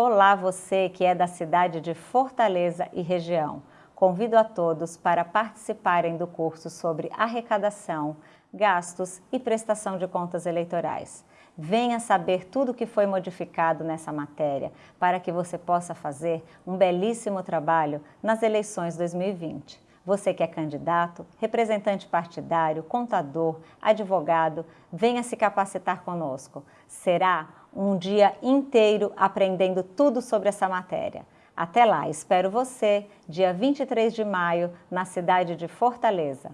Olá você que é da cidade de Fortaleza e região. Convido a todos para participarem do curso sobre arrecadação, gastos e prestação de contas eleitorais. Venha saber tudo o que foi modificado nessa matéria para que você possa fazer um belíssimo trabalho nas eleições 2020. Você que é candidato, representante partidário, contador, advogado, venha se capacitar conosco. Será um dia inteiro aprendendo tudo sobre essa matéria. Até lá, espero você, dia 23 de maio, na cidade de Fortaleza.